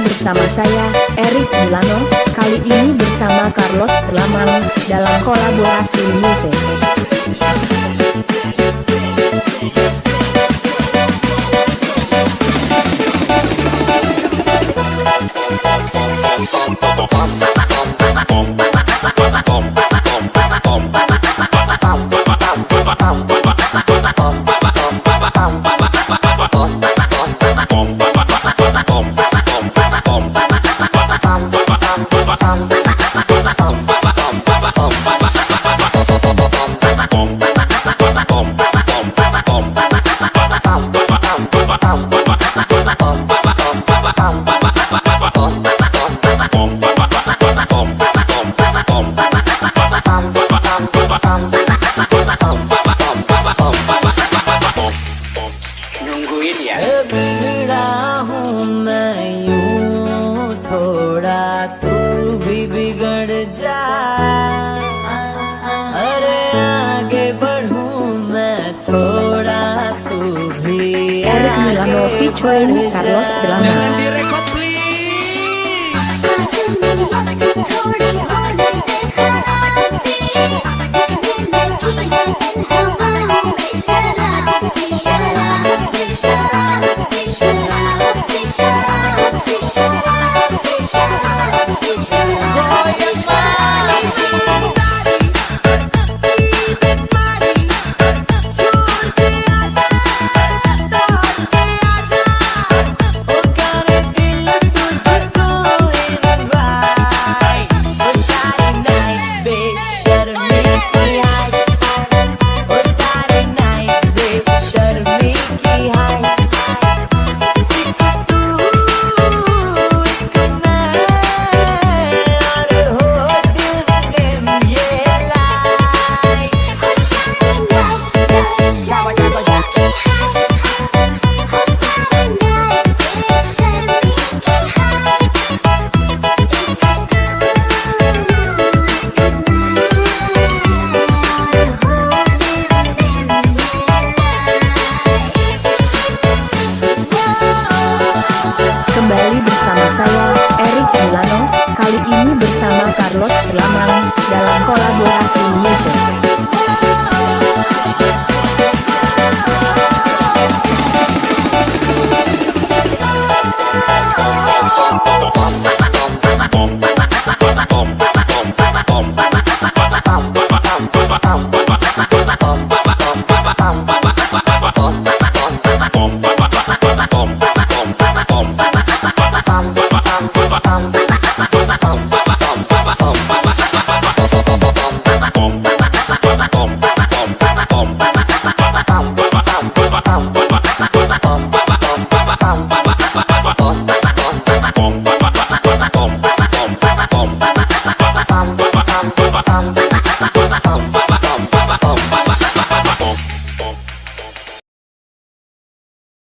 bersama saya, Erik Milano, kali ini bersama Carlos Telamang, dalam kolaborasi musik. nungguin Bapak, bapak, bapak, bapak Choi Carlos Belanda. Carlos Telamang, dalam kolaborasi musik. Bom, pop,